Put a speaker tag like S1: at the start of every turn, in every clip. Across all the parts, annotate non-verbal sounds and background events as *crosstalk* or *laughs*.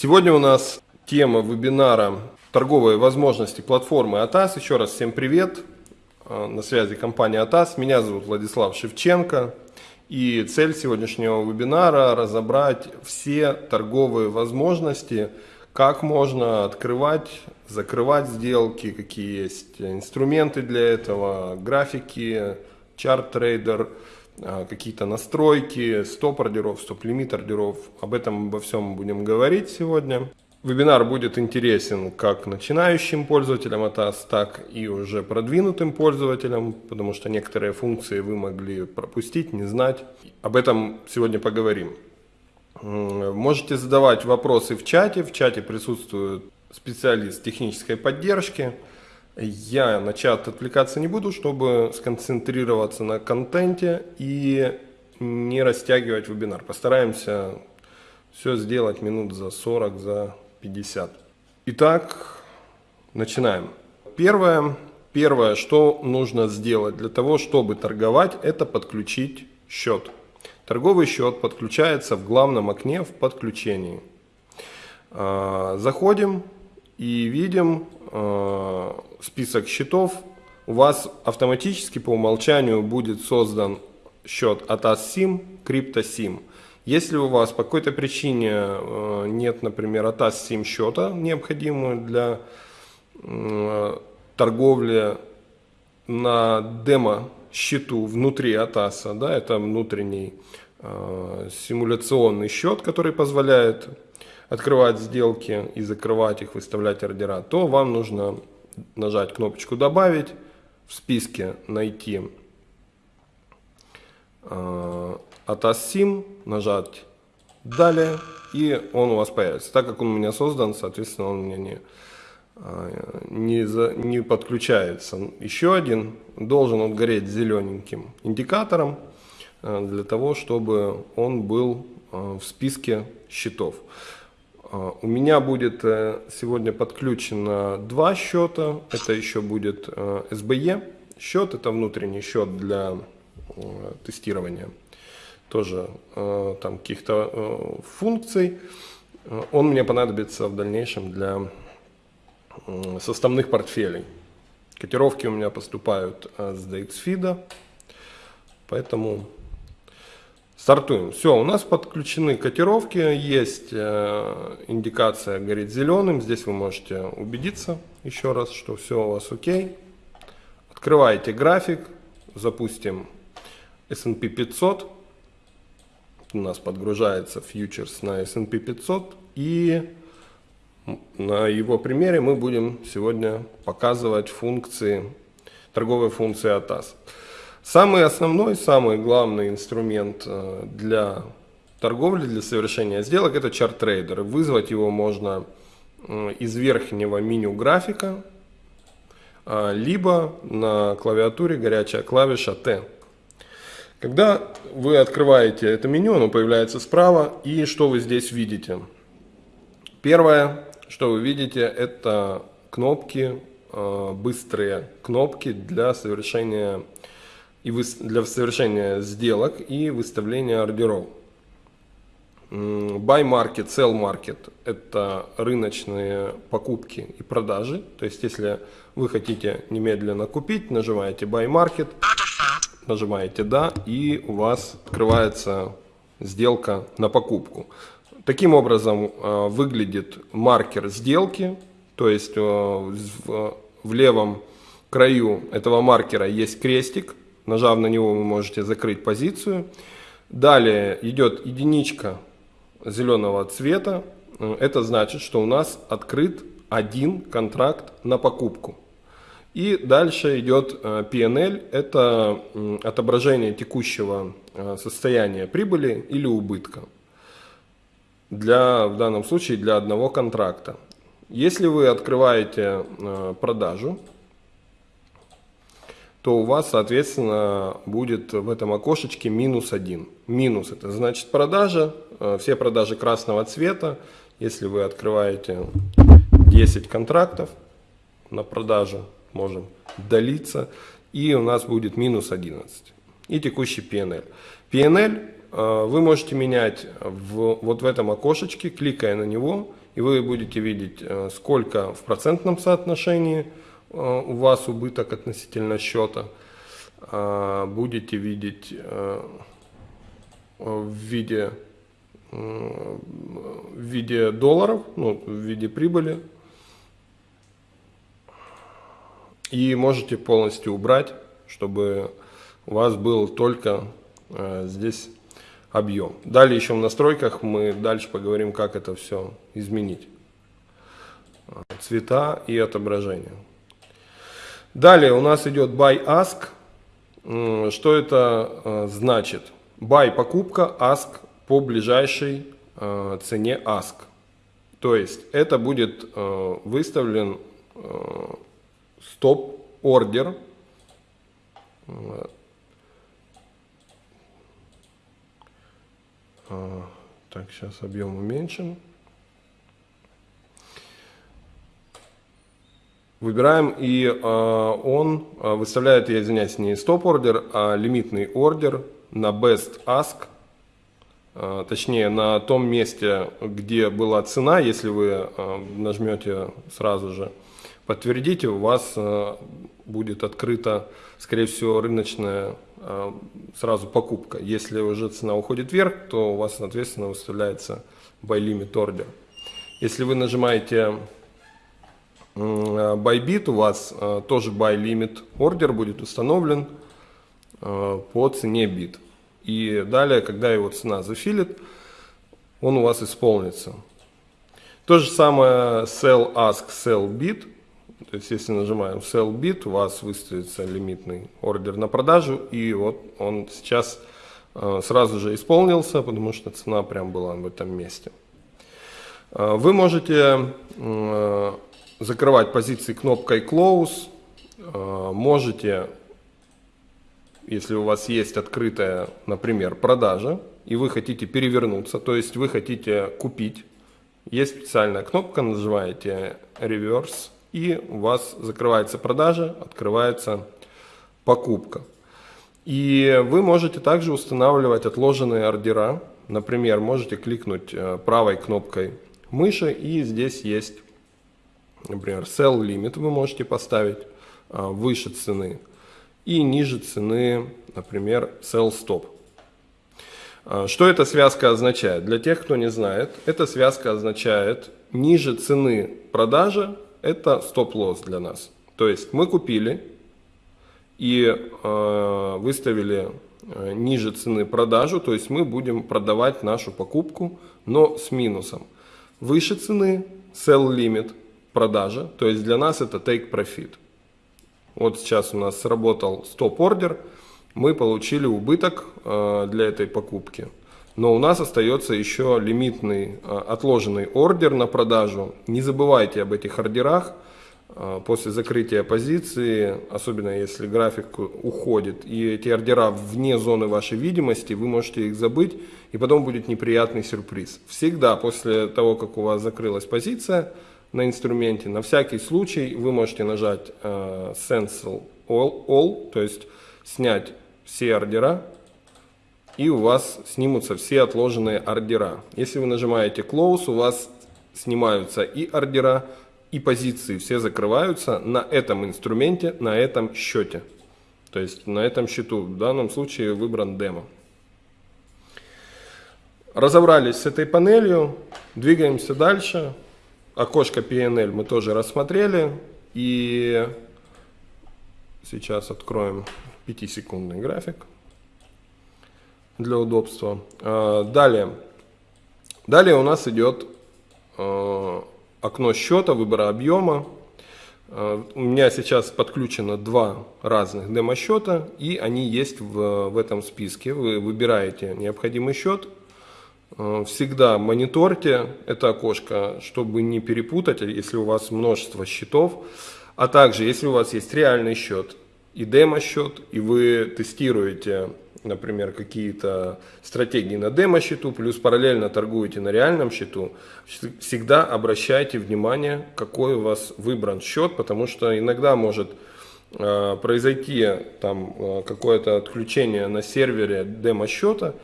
S1: Сегодня у нас тема вебинара «Торговые возможности платформы АТАС». Еще раз всем привет. А, на связи компания АТАС. Меня зовут Владислав Шевченко. И цель сегодняшнего вебинара – разобрать все торговые возможности, как можно открывать, закрывать сделки, какие есть инструменты для этого, графики, чарт-трейдер, какие-то настройки, стоп-ордеров, стоп-лимит ордеров. Об этом обо всем будем говорить сегодня. Вебинар будет интересен как начинающим пользователям ATAS, так и уже продвинутым пользователям, потому что некоторые функции вы могли пропустить, не знать. Об этом сегодня поговорим. Можете задавать вопросы в чате. В чате присутствует специалист технической поддержки. Я на чат отвлекаться не буду, чтобы сконцентрироваться на контенте и не растягивать вебинар. Постараемся все сделать минут за 40, за 50. Итак, начинаем. Первое, первое, что нужно сделать для того, чтобы торговать, это подключить счет. Торговый счет подключается в главном окне в подключении. А, заходим и видим а, список счетов. У вас автоматически по умолчанию будет создан счет ATAS-SIM, CryptoSIM. Если у вас по какой-то причине э, нет, например, ATAS SIM счета, необходимого для э, торговли на демо счету внутри ATAS, да, это внутренний э, симуляционный счет, который позволяет открывать сделки и закрывать их, выставлять ордера, то вам нужно нажать кнопочку «Добавить», в списке найти ATAS нажать «Далее», и он у вас появится. Так как он у меня создан, соответственно, он у меня не, а, не, за, не подключается. Еще один должен он гореть зелененьким индикатором, а, для того, чтобы он был а, в списке счетов. У меня будет э, сегодня подключено два счета. Это еще будет SBE счет, это внутренний счет для э, тестирования тоже э, там каких-то э, функций. Э, он мне понадобится в дальнейшем для э, составных портфелей. Котировки у меня поступают э, с DXFeed, поэтому стартуем. Все, у нас подключены котировки, есть э, индикация горит зеленым. Здесь вы можете убедиться еще раз, что все у вас окей. Открываете график, запустим S&P 500 у нас подгружается фьючерс на S&P 500 и на его примере мы будем сегодня показывать функции, торговые функции ATAS. Самый основной, самый главный инструмент э, для торговли, для совершения сделок это чарт-трейдер. Вызвать его можно э, из верхнего меню графика, э, либо на клавиатуре горячая клавиша T. Когда вы открываете это меню, оно появляется справа, и что вы здесь видите? Первое, что вы видите, это кнопки, быстрые кнопки для совершения, и для совершения сделок и выставления ордеров. Buy market, sell market – это рыночные покупки и продажи. То есть, если вы хотите немедленно купить, нажимаете Buy market – нажимаете «Да» и у вас открывается сделка на покупку. Таким образом э, выглядит маркер сделки, то есть э, в левом краю этого маркера есть крестик, нажав на него вы можете закрыть позицию. Далее идет единичка зеленого цвета, это значит, что у нас открыт один контракт на покупку. И дальше идет э, PNL, это отображение текущего э, состояния прибыли или убытка. Для, в данном случае для одного контракта. Если вы открываете э, продажу, то у вас, соответственно, будет в этом окошечке минус один. Минус это значит продажа, все продажи красного цвета. Если вы открываете 10 контрактов на продажу, можем долиться, и у нас будет минус 11. И текущий PNL. PNL э, вы можете менять в, вот в этом окошечке, кликая на него, и вы будете видеть, э, сколько в процентном соотношении э, у вас убыток относительно счета. А, будете видеть в виде, в виде долларов, ну, в виде прибыли. И можете полностью убрать, чтобы у вас был только здесь объем. Далее еще в настройках мы дальше поговорим, как это все изменить. Цвета и отображение. Далее у нас идет buy ask. Что это э, значит? Buy покупка, ask по ближайшей э, цене ask. То есть это будет э, выставлен стоп ордер А, так, сейчас объем уменьшим. Выбираем, и э, он э, выставляет, я извиняюсь, не стоп-ордер, а лимитный ордер на best ask, э, точнее на том месте, где была цена, если вы э, нажмете сразу же подтвердите, у вас э, будет открыта, скорее всего, рыночная Э, сразу покупка. Если уже цена уходит вверх, то у вас, соответственно, выставляется buy limit order. Если вы нажимаете buy bit, у вас э, тоже buy limit order будет установлен э, по цене бит. И далее, когда его цена зафилит, он у вас исполнится. То же самое sell ask sell bit – то есть, если нажимаем Sell Bit, у вас выставится лимитный ордер на продажу, и вот он сейчас э, сразу же исполнился, потому что цена прям была в этом месте. Э, вы можете э, закрывать позиции кнопкой Close, можете, если у вас есть открытая, например, продажа, и вы хотите перевернуться, то есть вы хотите купить, есть специальная кнопка, нажимаете Reverse, и у вас закрывается продажа, открывается покупка. И вы можете также устанавливать отложенные ордера. Например, можете кликнуть э, правой кнопкой мыши, и здесь есть, например, Sell Limit вы можете поставить э, выше цены. И ниже цены, например, Sell Stop. Э, что эта связка означает? Для тех, кто не знает, эта связка означает ниже цены продажи это стоп-лосс для нас. То есть мы купили и э, выставили ниже цены продажу, то есть мы будем продавать нашу покупку, но с минусом. Выше цены sell limit продажа, то есть для нас это take profit. Вот сейчас у нас сработал стоп-ордер, мы получили убыток э, для этой покупки но у нас остается еще лимитный а, отложенный ордер на продажу. Не забывайте об этих ордерах а, после закрытия позиции, особенно если график уходит, и эти ордера вне зоны вашей видимости, вы можете их забыть, и потом будет неприятный сюрприз. Всегда после того, как у вас закрылась позиция на инструменте, на всякий случай вы можете нажать uh, Cancel all, all, то есть снять все ордера, и у вас снимутся все отложенные ордера. Если вы нажимаете Close, у вас снимаются и ордера, и позиции, все закрываются на этом инструменте, на этом счете. То есть на этом счету, в данном случае выбран демо. Разобрались с этой панелью, двигаемся дальше. Окошко PNL мы тоже рассмотрели. И сейчас откроем 5-секундный график для удобства. А, далее. Далее у нас идет а, окно счета, выбора объема. А, у меня сейчас подключено два разных демо-счета, и они есть в, в этом списке. Вы выбираете необходимый счет. Всегда мониторьте это окошко, чтобы не перепутать, если у вас множество счетов. А также, если у вас есть реальный счет и демо-счет, и вы тестируете например, какие-то стратегии на демо-счету, плюс параллельно торгуете на реальном счету, всегда обращайте внимание, какой у вас выбран счет, потому что иногда может э, произойти там э, какое-то отключение на сервере демо-счета,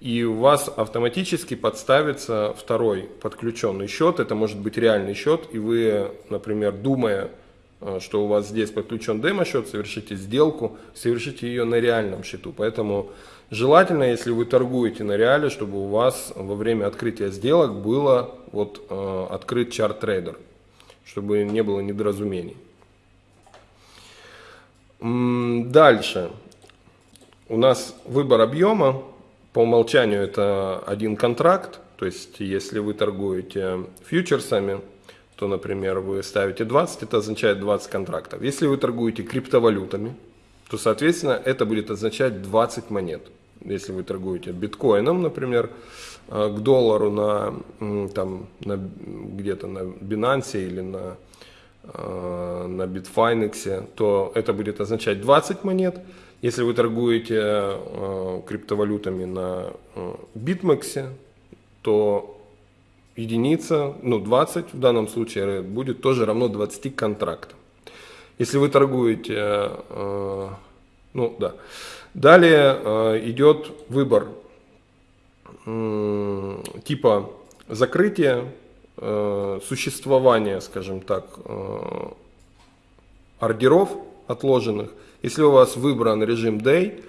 S1: и у вас автоматически подставится второй подключенный счет. Это может быть реальный счет, и вы, например, думая, э, что у вас здесь подключен демо-счет, совершите сделку, совершите ее на реальном счету. Поэтому желательно, если вы торгуете на реале, чтобы у вас во время открытия сделок было вот, э, открыт чарт-трейдер, чтобы не было недоразумений. Дальше. У нас выбор объема. По умолчанию это один контракт. То есть, если вы торгуете фьючерсами, то, например, вы ставите 20, это означает 20 контрактов. Если вы торгуете криптовалютами, то, соответственно, это будет означать 20 монет. Если вы торгуете биткоином, например, э, к доллару на, там, на, где-то на Binance или на на Bitfinex, то это будет означать 20 монет. Если вы торгуете э, криптовалютами на э, BitMEX, то единица, ну 20 в данном случае будет тоже равно 20 контрактам. Если вы торгуете, ну да. Далее идет выбор типа закрытия Э, существования, скажем так, э, ордеров отложенных. Если у вас выбран режим Day,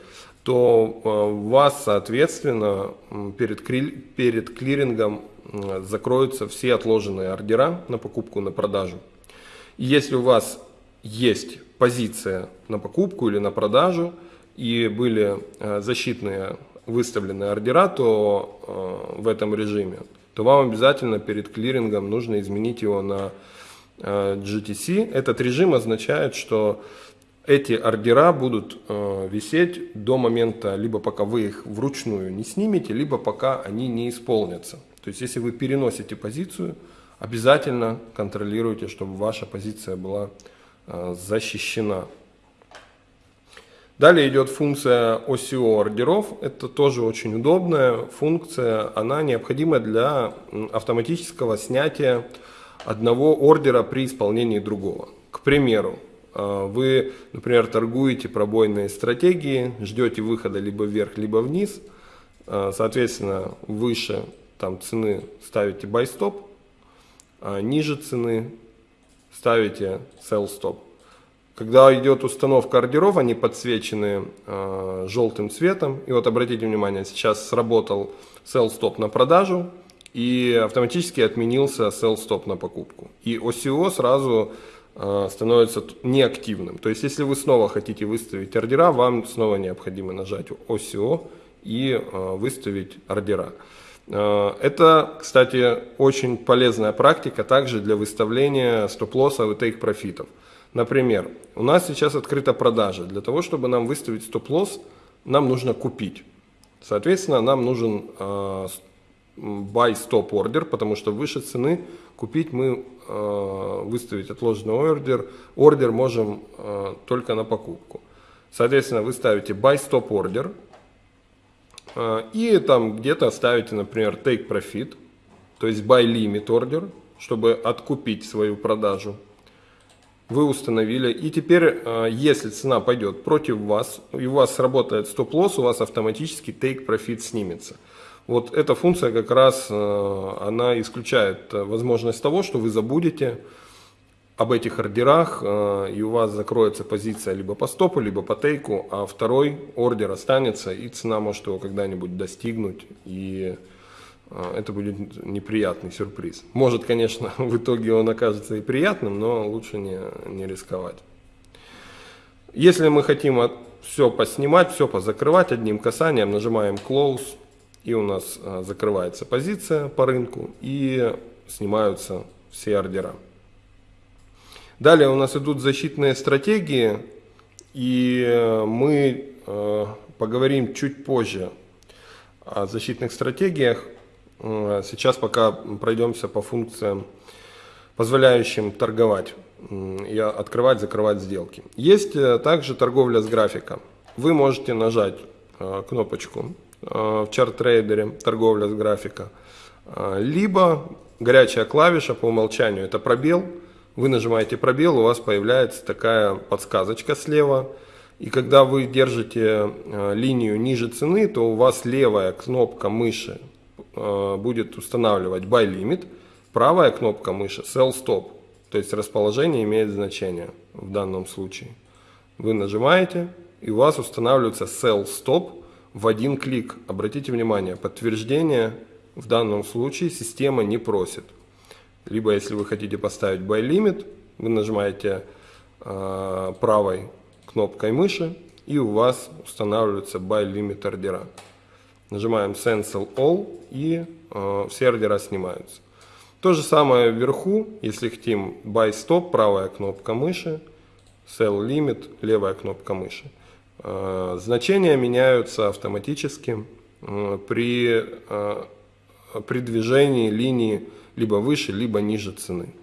S1: то э, вас, соответственно, перед, перед клирингом закроются все отложенные ордера на покупку, на продажу. И если у вас есть позиция на покупку или на продажу, и были защитные выставленные ордера, то в этом режиме то вам обязательно перед клирингом нужно изменить его на э, GTC. Этот режим означает, что эти ордера будут э, висеть до момента, либо пока вы их вручную не снимете, либо пока они не исполнятся. То есть, если вы переносите позицию, обязательно контролируйте, чтобы ваша позиция была э, защищена. Далее идет функция OCO ордеров. Это тоже очень удобная функция. Она необходима для автоматического снятия одного ордера при исполнении другого. К примеру, э, вы, например, торгуете пробойные стратегии, ждете выхода либо вверх, либо вниз. Э, соответственно, выше там, цены ставите buy stop, а ниже цены ставите sell stop. Когда идет установка ордеров, они подсвечены э, желтым цветом. И вот обратите внимание, сейчас сработал sell stop на продажу и автоматически отменился sell stop на покупку. И OCO сразу э, становится неактивным. То есть, если вы снова хотите выставить ордера, вам снова необходимо нажать OCO и э, выставить ордера. Э, это, кстати, очень полезная практика также для выставления стоп-лоссов и тейк-профитов. Например, у нас сейчас открыта продажа. Для того, чтобы нам выставить стоп-лосс, нам нужно купить. Соответственно, нам нужен э, buy stop order, потому что выше цены купить мы э, выставить отложенный ордер, ордер можем э, только на покупку. Соответственно, вы ставите buy stop order и там где-то ставите, например, take profit, то есть buy limit order, чтобы откупить свою продажу вы установили. И теперь, э, если цена пойдет против вас, и у вас сработает стоп-лосс, у вас автоматически take profit снимется. Вот эта функция как раз, э, она исключает э, возможность того, что вы забудете об этих ордерах, и у вас закроется позиция либо по стопу, либо по тейку, а второй ордер останется, и цена может его когда-нибудь достигнуть, и это будет неприятный сюрприз. Может, конечно, *laughs* в итоге он окажется и приятным, но лучше не, не рисковать. Если мы хотим все поснимать, все позакрывать одним касанием, нажимаем Close, и у нас а, закрывается позиция по рынку, и снимаются все ордера. Далее у нас идут защитные стратегии, и э, мы э, поговорим чуть позже о защитных стратегиях. Сейчас пока пройдемся по функциям, позволяющим торговать и открывать, закрывать сделки. Есть э, также торговля с графика. Вы можете нажать э, кнопочку э, в чарт-трейдере торговля с графика, либо горячая клавиша по умолчанию это пробел. Вы нажимаете пробел, у вас появляется такая подсказочка слева, И когда вы держите линию ниже цены, то у вас левая кнопка мыши будет устанавливать buy limit, правая кнопка мыши sell stop. То есть расположение имеет значение в данном случае. Вы нажимаете, и у вас устанавливается sell stop в один клик. Обратите внимание, подтверждение в данном случае система не просит. Либо если вы хотите поставить buy limit, вы нажимаете э, правой кнопкой мыши и у вас устанавливается buy limit ордера. Нажимаем cancel all и э, все ордера снимаются. То же самое вверху, если хотим buy stop, правая кнопка мыши, sell limit, левая кнопка мыши. Э, значения меняются автоматически э, при, э, при движении линии либо выше, либо ниже цены.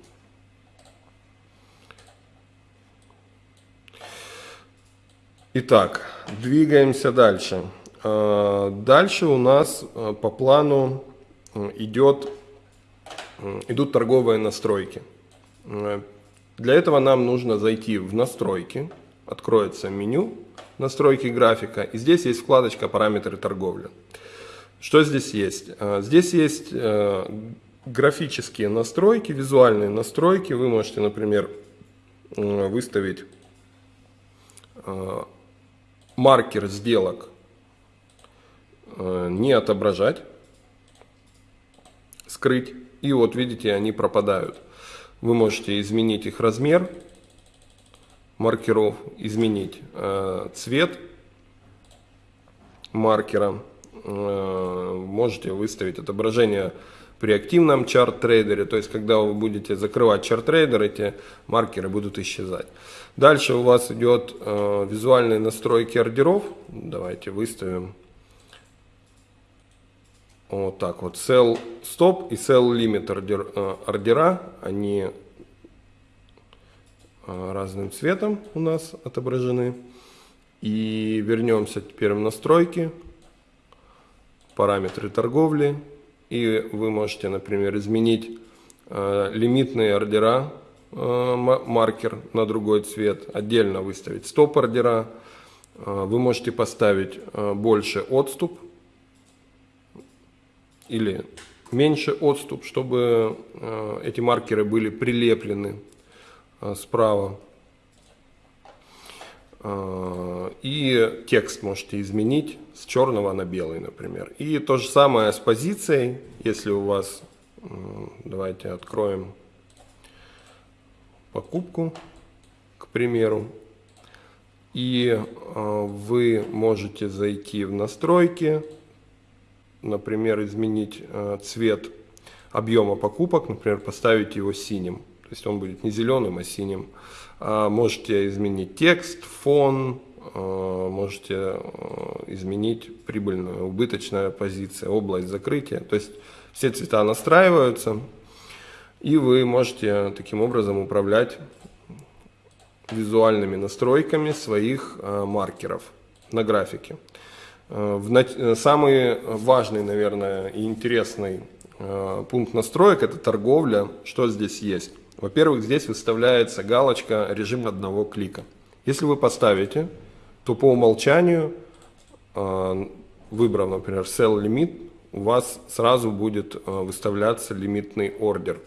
S1: Итак, двигаемся дальше. Дальше у нас по плану идет, идут торговые настройки. Для этого нам нужно зайти в настройки, откроется меню настройки графика, и здесь есть вкладочка параметры торговли. Что здесь есть? Здесь есть графические настройки, визуальные настройки. Вы можете, например, выставить э, маркер сделок э, не отображать, скрыть. И вот видите, они пропадают. Вы можете изменить их размер маркеров, изменить э, цвет маркера. Можете выставить отображение при активном чарт-трейдере, то есть когда вы будете закрывать чарт-трейдер, эти маркеры будут исчезать. Дальше у вас идет э, визуальные настройки ордеров. Давайте выставим вот так вот. Sell stop и sell limit ордер, э, ордера, они э, разным цветом у нас отображены. И вернемся теперь в настройки, параметры торговли и вы можете, например, изменить э, лимитные ордера, э, маркер на другой цвет, отдельно выставить стоп-ордера. Э, вы можете поставить э, больше отступ или меньше отступ, чтобы э, эти маркеры были прилеплены э, справа. Э, и текст можете изменить с черного на белый, например. И то же самое с позицией, если у вас, давайте откроем покупку, к примеру, и вы можете зайти в настройки, например, изменить э, цвет объема покупок, например, поставить его синим, то есть он будет не зеленым, а синим. А можете изменить текст, фон, Э, можете э, изменить прибыльную, убыточная позиция, область закрытия. То есть все цвета настраиваются, и вы можете таким образом управлять визуальными настройками своих маркеров на графике. Самый важный, наверное, и интересный пункт настроек – это торговля. Что здесь есть? Во-первых, здесь выставляется галочка «Режим одного клика». Если вы поставите то по умолчанию, выбрав, например, sell limit, у вас сразу будет выставляться лимитный ордер.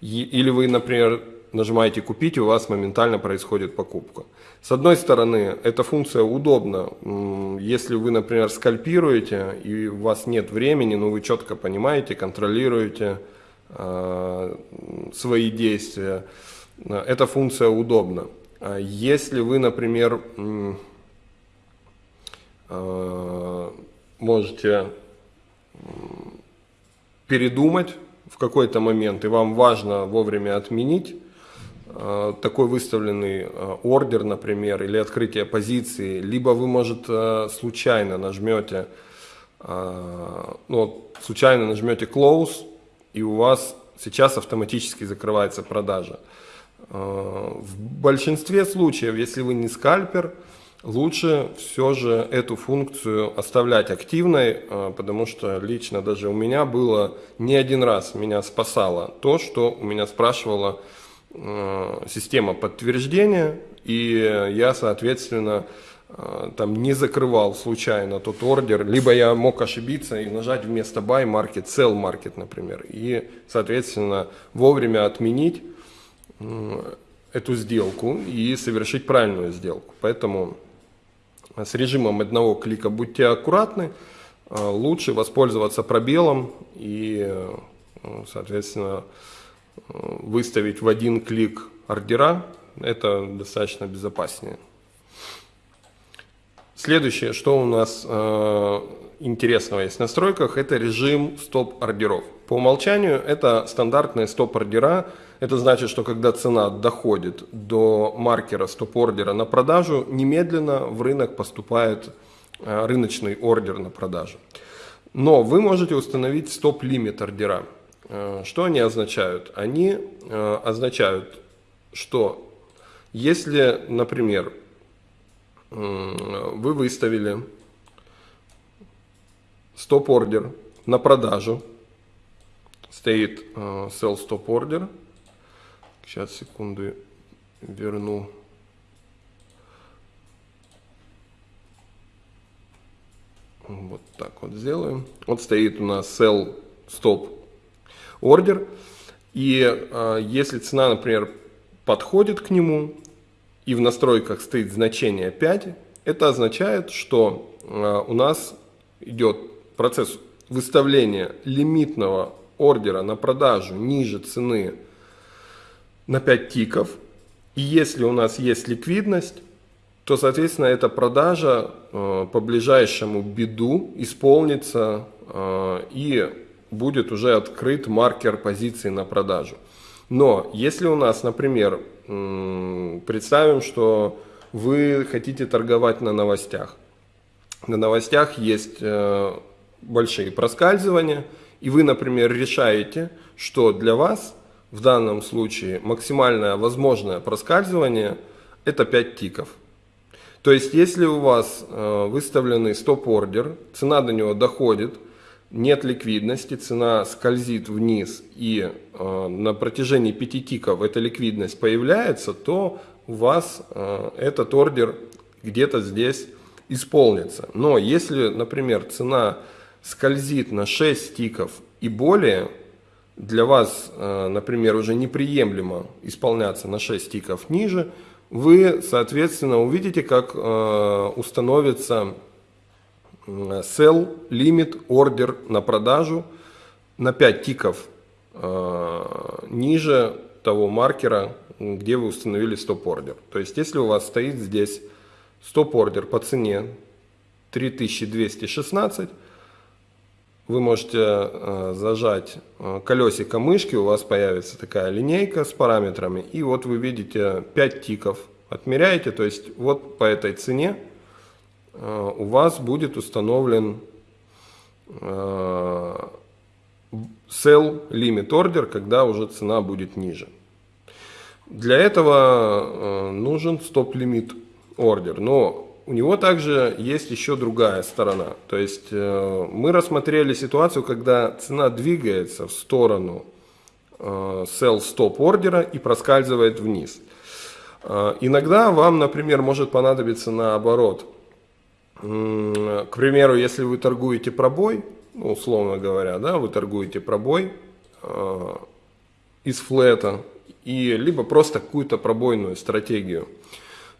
S1: Или вы, например, нажимаете «Купить», у вас моментально происходит покупка. С одной стороны, эта функция удобна. Если вы, например, скальпируете, и у вас нет времени, но вы четко понимаете, контролируете э, свои действия, эта функция удобна. Если вы, например, Э, можете передумать в какой-то момент, и вам важно вовремя отменить такой выставленный э, ордер, например, или открытие позиции, либо вы, может, случайно нажмете, ну, случайно нажмете close, и у вас сейчас автоматически закрывается продажа. В большинстве случаев, если вы не скальпер, Лучше все же эту функцию оставлять активной, потому что лично даже у меня было не один раз меня спасало то, что у меня спрашивала а, система подтверждения, и я, соответственно, э, там не закрывал случайно тот ордер, либо я мог ошибиться и нажать вместо buy market sell market, например, и, соответственно, вовремя отменить эту сделку и совершить правильную сделку. Поэтому с режимом одного клика будьте аккуратны, лучше воспользоваться пробелом и, соответственно, выставить в один клик ордера, это достаточно безопаснее. Следующее, что у нас э, интересного есть в настройках, это режим стоп-ордеров. По умолчанию это стандартные стоп-ордера. Это значит, что когда цена доходит до маркера стоп-ордера на продажу, немедленно в рынок поступает э, рыночный ордер на продажу. Но вы можете установить стоп-лимит ордера. Э, что они означают? Они э, означают, что если, например, вы выставили стоп-ордер на продажу, стоит э, sell stop order, сейчас секунду верну, вот так вот сделаем, вот стоит у нас sell stop ордер. И э, если цена, например, подходит к нему, и в настройках стоит значение 5, это означает, что э, у нас идет процесс выставления лимитного ордера на продажу ниже цены на 5 тиков. И если у нас есть ликвидность, то, соответственно, эта продажа э, по ближайшему биду исполнится э, и будет уже открыт маркер позиции на продажу. Но если у нас, например, представим, что вы хотите торговать на новостях. На новостях есть э, большие проскальзывания, и вы, например, решаете, что для вас в данном случае максимальное возможное проскальзывание это 5 тиков. То есть, если у вас э, выставленный стоп-ордер, цена до него доходит – нет ликвидности, цена скользит вниз и э, на протяжении 5 тиков эта ликвидность появляется, то у вас э, этот ордер где-то здесь исполнится. Но если, например, цена скользит на 6 тиков и более, для вас, э, например, уже неприемлемо исполняться на 6 тиков ниже, вы, соответственно, увидите, как э, установится sell limit order на продажу на 5 тиков э, ниже того маркера, где вы установили стоп-ордер. То есть, если у вас стоит здесь стоп-ордер по цене 3216, вы можете э, зажать э, колесико мышки, у вас появится такая линейка с параметрами, и вот вы видите 5 тиков, отмеряете, то есть вот по этой цене у вас будет установлен э, sell limit order, когда уже цена будет ниже. Для этого э, нужен стоп лимит ордер, но у него также есть еще другая сторона. То есть мы рассмотрели ситуацию, когда цена двигается в сторону sell stop ордера и проскальзывает вниз. Иногда вам, например, может понадобиться наоборот – к примеру, если вы торгуете пробой, ну, условно говоря, да, вы торгуете пробой э, из флета, и либо просто какую-то пробойную стратегию.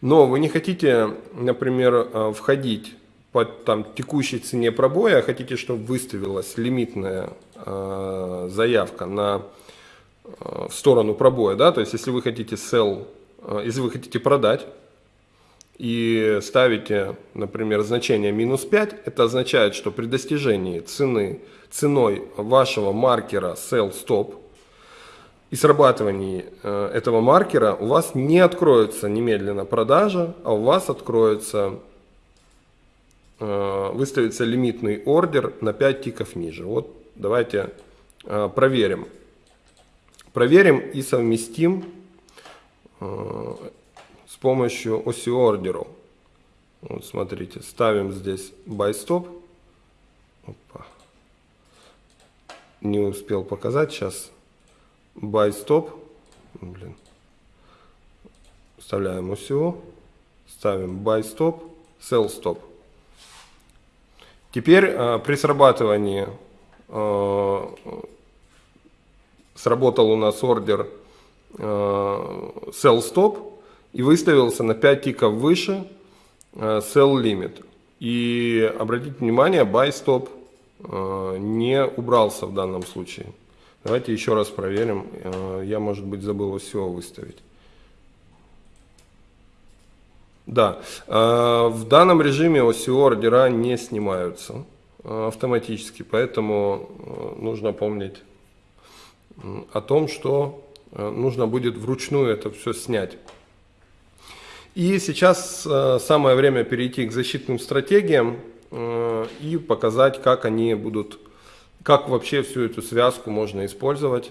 S1: Но вы не хотите, например, э, входить по там, текущей цене пробоя, а хотите, чтобы выставилась лимитная э, заявка на, э, в сторону пробоя. Да? То есть, если вы хотите sell, э, если вы хотите продать, и ставите, например, значение минус 5, это означает, что при достижении цены, ценой вашего маркера sell stop и срабатывании э, этого маркера у вас не откроется немедленно продажа, а у вас откроется, э, выставится лимитный ордер на 5 тиков ниже. Вот давайте э, проверим. Проверим и совместим помощью оси ордеров. Вот смотрите, ставим здесь buy stop. Не успел показать сейчас. Buy stop. Блин. Вставляем OCO. Ставим buy stop. sell stop. Теперь при срабатывании сработал у нас ордер sell stop и выставился на 5 тиков выше sell limit. И обратите внимание, buy stop не убрался в данном случае. Давайте еще раз проверим. Я, может быть, забыл все выставить. Да, в данном режиме OCO ордера не снимаются автоматически, поэтому нужно помнить о том, что нужно будет вручную это все снять. И сейчас самое время перейти к защитным стратегиям и показать, как они будут, как вообще всю эту связку можно использовать.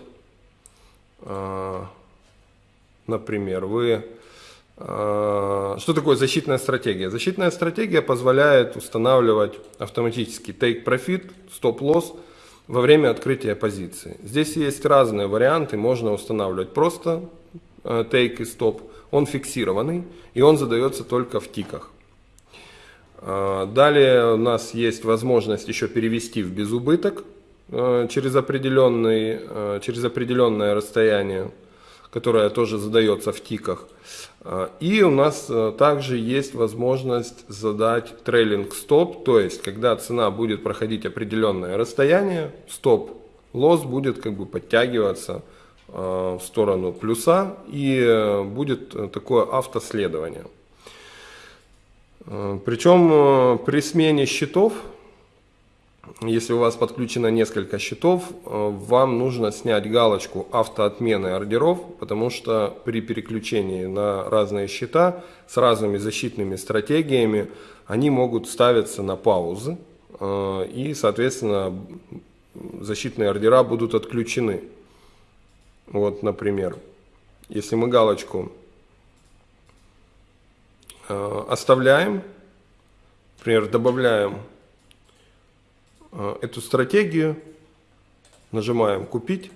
S1: Например, вы что такое защитная стратегия? Защитная стратегия позволяет устанавливать автоматический take profit, stop loss во время открытия позиции. Здесь есть разные варианты, можно устанавливать просто э, take и stop, он фиксированный и он задается только в тиках. А, далее у нас есть возможность еще перевести в безубыток э, через, определенный, э, через определенное расстояние, которое тоже задается в тиках. А, и у нас э, также есть возможность задать трейлинг стоп, то есть когда цена будет проходить определенное расстояние, стоп лосс будет как бы подтягиваться в сторону плюса и будет такое автоследование. Э, Причем э, при смене счетов, если у вас подключено несколько счетов, э, вам нужно снять галочку автоотмены ордеров, потому что при переключении на разные счета с разными защитными стратегиями они могут ставиться на паузы и, соответственно, защитные ордера будут отключены. Вот, например, если мы галочку Э, оставляем, например, добавляем э, эту стратегию, нажимаем «Купить».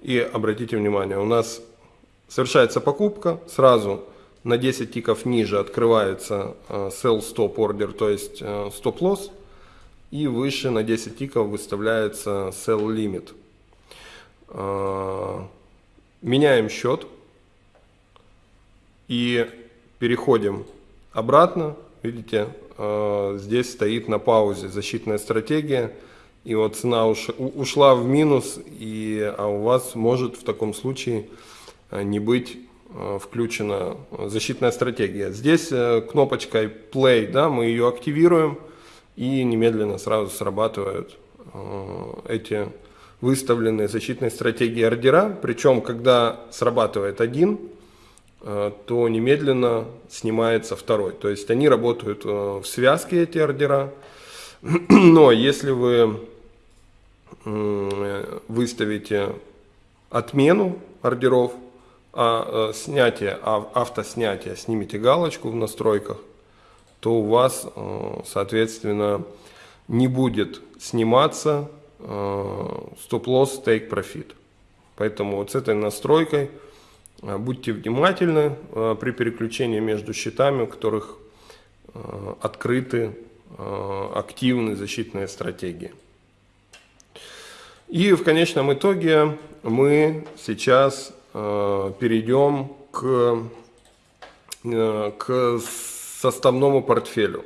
S1: И обратите внимание, у нас совершается покупка, сразу на 10 тиков ниже открывается э, sell stop order, то есть stop loss, и выше на 10 тиков выставляется sell limit. Меняем счет и Переходим обратно. Видите, э, здесь стоит на паузе защитная стратегия. И вот цена ушла в минус, и, а у вас может в таком случае э, не быть э, включена защитная стратегия. Здесь кнопочкой play, да, мы ее активируем, и немедленно сразу срабатывают эти выставленные защитные стратегии ордера. Причем, когда срабатывает один, Э, то немедленно снимается второй. То есть они работают э, в связке, эти ордера. *clears throat* Но если вы выставите отмену ордеров, а э, снятие, а автоснятие, снимите галочку в настройках, то у вас, соответственно, не будет сниматься стоп-лосс take profit. Поэтому вот с этой настройкой Э, будьте внимательны э, при переключении между счетами, у которых э, открыты активные защитные стратегии. И в конечном итоге мы сейчас перейдем к, к составному портфелю.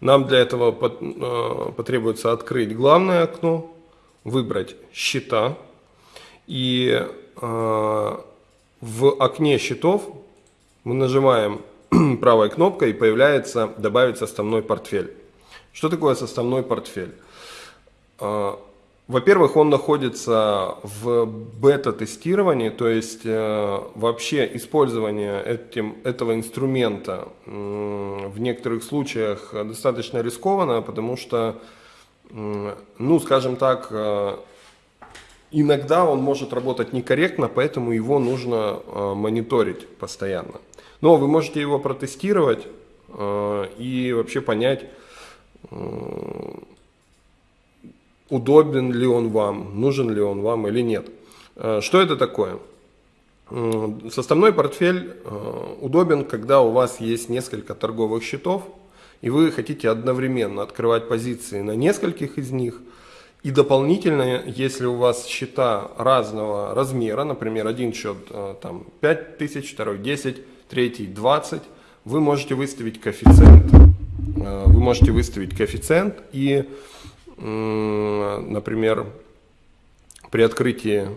S1: Нам для этого потребуется открыть главное окно, выбрать счета и в окне счетов мы нажимаем *clears throat* правой кнопкой и появляется «Добавить составной портфель». Что такое составной портфель? А, во-первых, он находится в бета-тестировании, то есть э, вообще использование этим, этого инструмента в некоторых случаях достаточно рискованно, потому что, ну, скажем так, э, иногда он может работать некорректно, поэтому его нужно э, мониторить постоянно. Но вы можете его протестировать э, и вообще понять, удобен ли он вам, нужен ли он вам или нет. Что это такое? Составной портфель удобен, когда у вас есть несколько торговых счетов, и вы хотите одновременно открывать позиции на нескольких из них. И дополнительно, если у вас счета разного размера, например, один счет э, там 5 тысяч, второй 10, третий 20, вы можете выставить коэффициент. Э, вы можете выставить коэффициент и, например, при открытии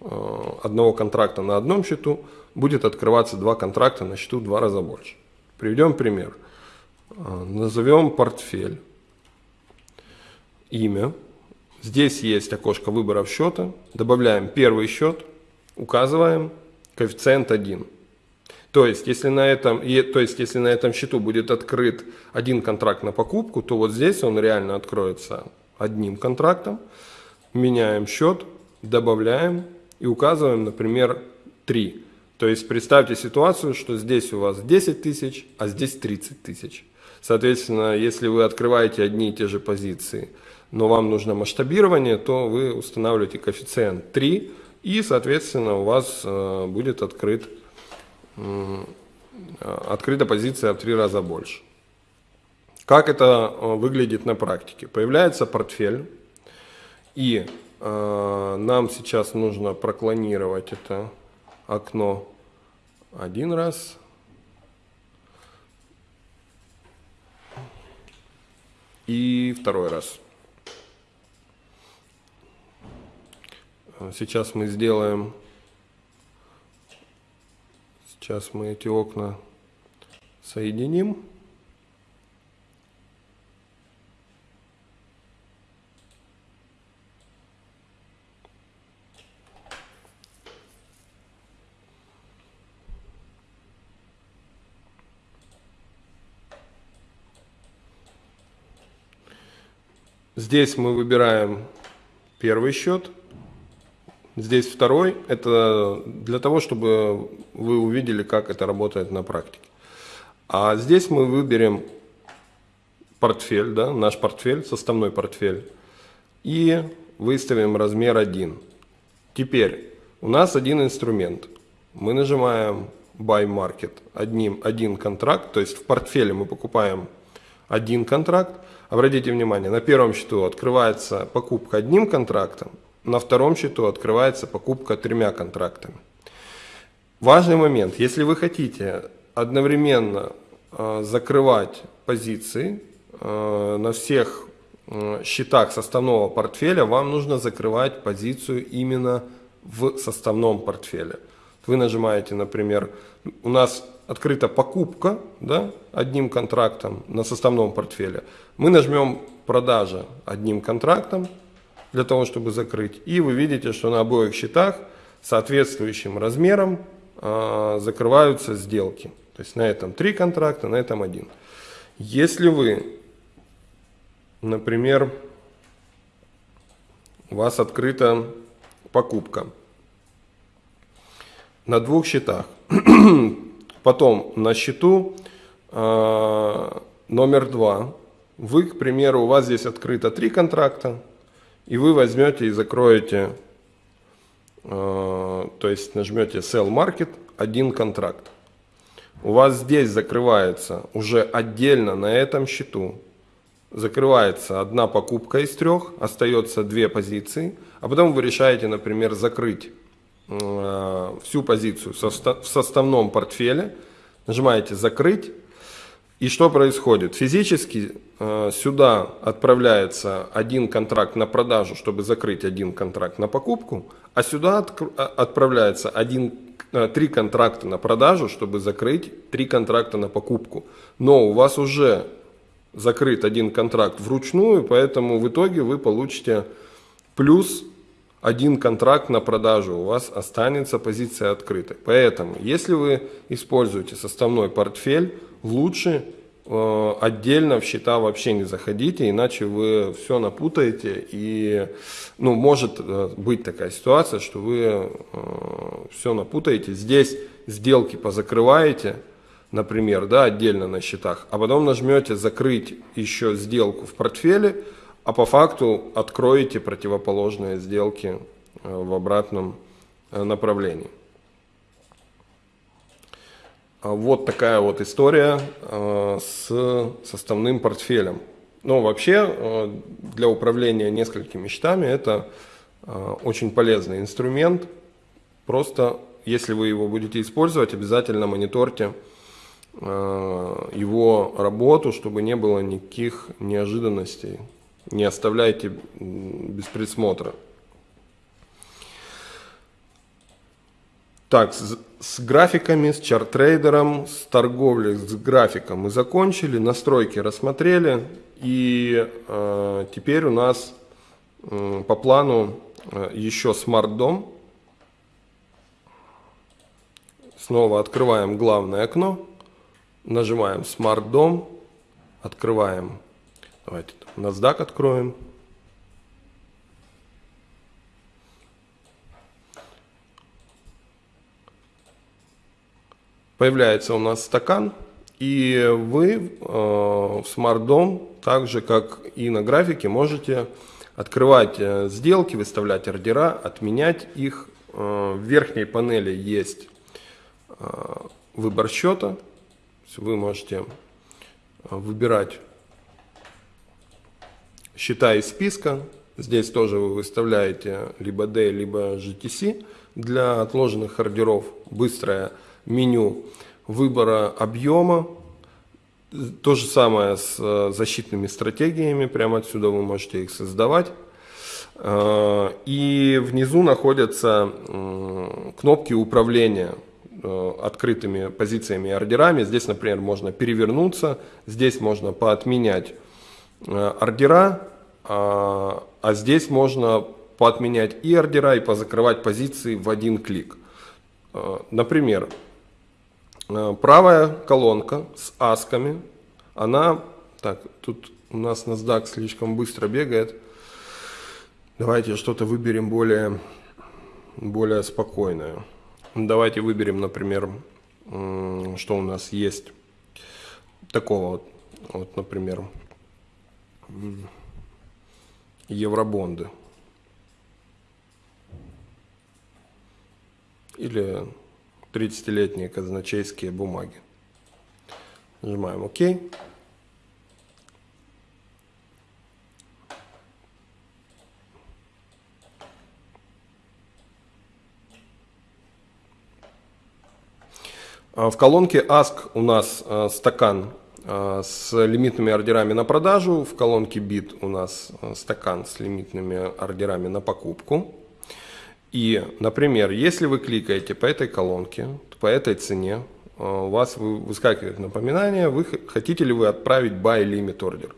S1: Э, одного контракта на одном счету будет открываться два контракта на счету в два раза больше. Приведем пример. Э, назовем портфель. Имя. Здесь есть окошко выбора счета. Добавляем первый счет. Указываем коэффициент 1. То есть, если на этом, то есть, если на этом счету будет открыт один контракт на покупку, то вот здесь он реально откроется одним контрактом. Меняем счет, добавляем и указываем, например, 3. То есть представьте ситуацию, что здесь у вас 10 тысяч, а здесь 30 тысяч. Соответственно, если вы открываете одни и те же позиции, но вам нужно масштабирование, то вы устанавливаете коэффициент 3, и, соответственно, у вас э, будет открыт, э, открыта позиция в 3 раза больше. Как это э, выглядит на практике? Появляется портфель, и а, нам сейчас нужно проклонировать это окно один раз. И второй раз. Сейчас мы сделаем, сейчас мы эти окна соединим. Здесь мы выбираем первый счет, здесь второй. Это для того, чтобы вы увидели, как это работает на практике. А здесь мы выберем портфель, да, наш портфель, составной портфель, и выставим размер 1. Теперь у нас один инструмент. Мы нажимаем Buy Market, одним, один контракт, то есть в портфеле мы покупаем один контракт, Обратите внимание, на первом счету открывается покупка одним контрактом, на втором счету открывается покупка тремя контрактами. Важный момент, если вы хотите одновременно э, закрывать позиции э, на всех э, счетах составного портфеля, вам нужно закрывать позицию именно в составном портфеле. Вы нажимаете, например, у нас открыта покупка да, одним контрактом на составном портфеле, мы нажмем продажа одним контрактом для того, чтобы закрыть. И вы видите, что на обоих счетах соответствующим размером э, закрываются сделки. То есть на этом три контракта, на этом один. Если вы, например, у вас открыта покупка на двух счетах, *clears throat* Потом на счету э, номер два. Вы, к примеру, у вас здесь открыто три контракта, и вы возьмете и закроете, э, то есть нажмете Sell Market, один контракт. У вас здесь закрывается уже отдельно на этом счету, закрывается одна покупка из трех, остается две позиции, а потом вы решаете, например, закрыть всю позицию в составном портфеле, нажимаете «Закрыть», и что происходит? Физически э, сюда отправляется один контракт на продажу, чтобы закрыть один контракт на покупку, а сюда э, отправляется один, три контракта на продажу, чтобы закрыть три контракта на покупку. Но у вас уже закрыт один контракт вручную, поэтому в итоге вы получите плюс один контракт на продажу, у вас останется позиция открытой. Поэтому, если вы используете составной портфель, лучше э, отдельно в счета вообще не заходите, иначе вы все напутаете и ну, может э, быть такая ситуация, что вы э, все напутаете. Здесь сделки позакрываете, например, да, отдельно на счетах, а потом нажмете закрыть еще сделку в портфеле, а по факту откроете противоположные сделки э, в обратном э, направлении. вот такая вот история с составным портфелем. Но вообще для управления несколькими счетами это очень полезный инструмент. Просто если вы его будете использовать, обязательно мониторьте его работу, чтобы не было никаких неожиданностей. Не оставляйте без присмотра. Так, с, с графиками, с чарт-трейдером, с торговлей, с графиком мы закончили, настройки рассмотрели. И э, теперь у нас э, по плану э, еще смарт-дом. Снова открываем главное окно, нажимаем смарт-дом, открываем, давайте NASDAQ откроем. Появляется у нас стакан, и вы э, в SmartDom, так же как и на графике, можете открывать э, сделки, выставлять ордера, отменять их. Э, в верхней панели есть э, выбор счета. Вы можете э, выбирать счета из списка. Здесь тоже вы выставляете либо D, либо GTC для отложенных ордеров. Быстрое меню выбора объема. То же самое с э, защитными стратегиями. Прямо отсюда вы можете их создавать. Э, и внизу находятся кнопки управления э, открытыми позициями и ордерами. Здесь, например, можно перевернуться, здесь можно поотменять ордера, а, а здесь можно поотменять и ордера, и позакрывать позиции в один клик. Э, например, э, правая колонка с асками, она, так, тут у нас NASDAQ слишком быстро бегает, давайте что-то выберем более, более спокойное. Давайте выберем, например, что у нас есть такого вот, вот например, евробонды. Или 30-летние казначейские бумаги. Нажимаем ОК. В колонке Ask у нас э, стакан а, с лимитными ордерами на продажу. В колонке бит у нас а, стакан с лимитными ордерами на покупку. И, например, если вы кликаете по этой колонке, по этой цене, а, у вас выскакивает напоминание, вы хотите ли вы отправить buy limit order.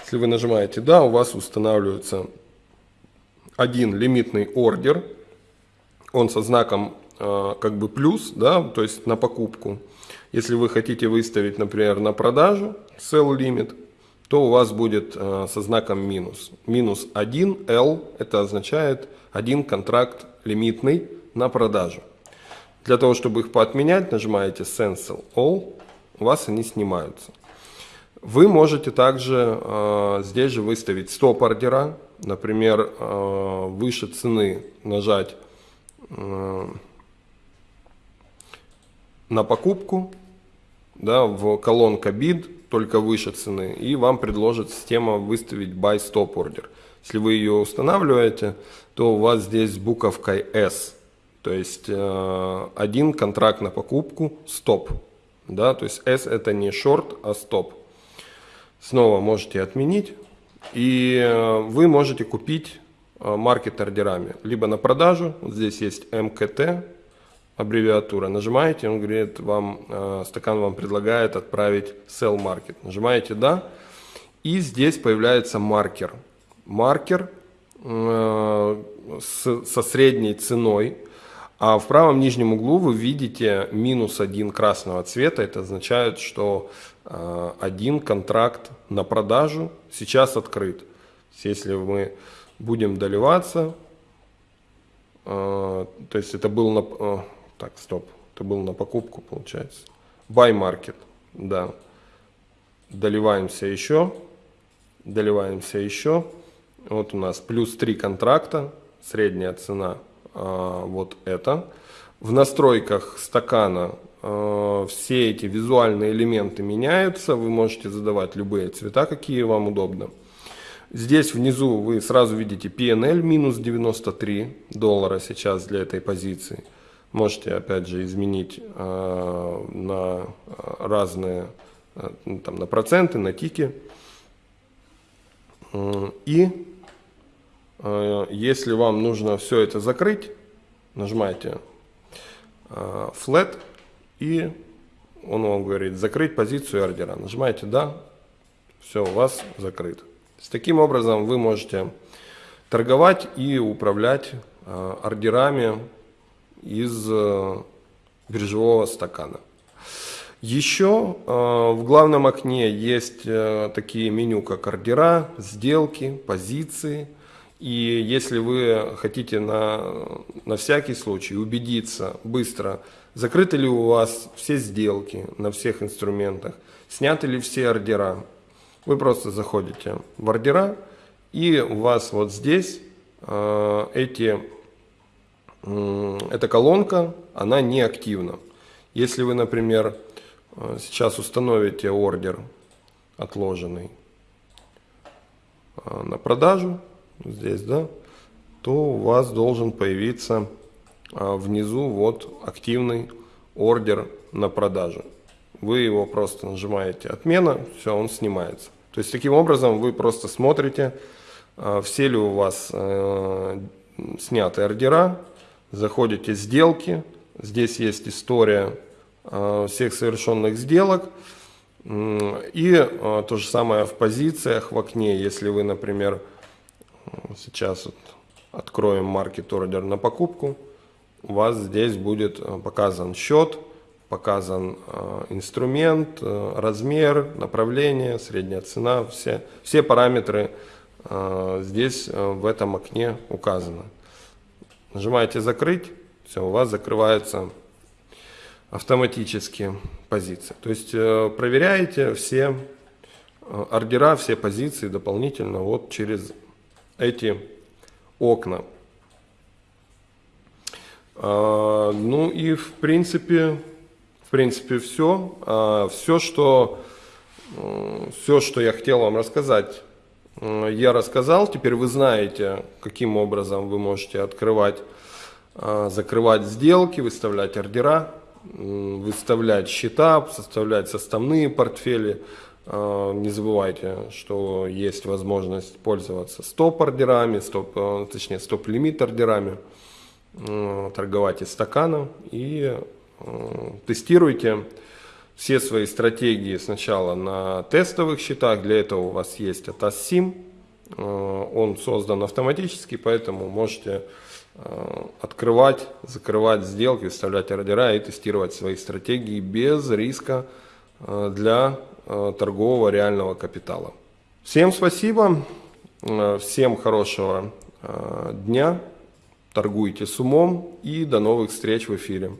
S1: Если вы нажимаете «Да», у вас устанавливается один лимитный ордер, он со знаком как бы плюс, да, то есть на покупку. Если вы хотите выставить, например, на продажу sell limit, то у вас будет э, со знаком минус. Минус 1 L, это означает один контракт лимитный на продажу. Для того, чтобы их поотменять, нажимаете Cancel All, у вас они снимаются. Вы можете также э, здесь же выставить стоп ордера, например, э, выше цены нажать э, на покупку, да, в колонка bid, только выше цены, и вам предложит система выставить buy stop order. Если вы ее устанавливаете, то у вас здесь буковкой S, то есть э, один контракт на покупку, стоп. Да, то есть S это не short, а стоп. Снова можете отменить, и э, вы можете купить э, маркет ордерами, либо на продажу, вот здесь есть МКТ, аббревиатура. Нажимаете, он говорит, вам, э, стакан вам предлагает отправить sell market. Нажимаете «Да». И здесь появляется маркер. Маркер э, с, со средней ценой. А в правом нижнем углу вы видите минус один красного цвета. Это означает, что э, один контракт на продажу сейчас открыт. Если мы будем доливаться, э, то есть это был э, так, стоп. Это был на покупку, получается. Buy market. Да. Доливаемся еще. Доливаемся еще. Вот у нас плюс 3 контракта. Средняя цена а, вот это. В настройках стакана э, все эти визуальные элементы меняются, вы можете задавать любые цвета, какие вам удобно. Здесь внизу вы сразу видите PNL минус 93 доллара сейчас для этой позиции. Можете опять же изменить э, на разные, э, там, на проценты, на тики. И э, если вам нужно все это закрыть, нажимаете э, Flat и он вам говорит закрыть позицию ордера. Нажимаете да, все у вас закрыто. С таким образом вы можете торговать и управлять э, ордерами из э, биржевого стакана. Еще э, в главном окне есть такие меню, как ордера, сделки, позиции. И если вы хотите на, на всякий случай убедиться быстро, закрыты ли у вас все сделки на всех инструментах, сняты ли все ордера, вы просто заходите в ордера, и у вас вот здесь э, эти, э, эта колонка, она не активна. Если вы, например, э, сейчас установите ордер отложенный э, на продажу, здесь, да, то у вас должен появиться э, внизу вот активный ордер на продажу. Вы его просто нажимаете «Отмена», все, он снимается. То есть таким образом вы просто смотрите, все ли у вас сняты ордера, заходите сделки, здесь есть история э, всех совершенных сделок, и э, то же самое в позициях в окне, если вы, например, сейчас вот откроем маркет ордер на покупку, у вас здесь будет показан счет, показан э, инструмент, э, размер, направление, средняя цена, все, все параметры э, здесь в этом окне указаны. Нажимаете «Закрыть», все, у вас закрывается автоматически позиция. То есть проверяете все ордера, все позиции дополнительно вот через эти окна. Ну и в принципе принципе, все. А, все, что, все, что я хотел вам рассказать, я рассказал. Теперь вы знаете, каким образом вы можете открывать, а, закрывать сделки, выставлять ордера, выставлять счета, составлять составные портфели. А, не забывайте, что есть возможность пользоваться стоп-ордерами, стоп, точнее стоп-лимит ордерами, торговать из стакана и Э, тестируйте все свои стратегии сначала на тестовых счетах. Для этого у вас есть ATAS SIM. Э, он создан автоматически, поэтому можете э, открывать, закрывать сделки, выставлять ордера и тестировать свои стратегии без риска для торгового реального капитала. Всем спасибо, всем хорошего дня, торгуйте с умом и до новых встреч в эфире.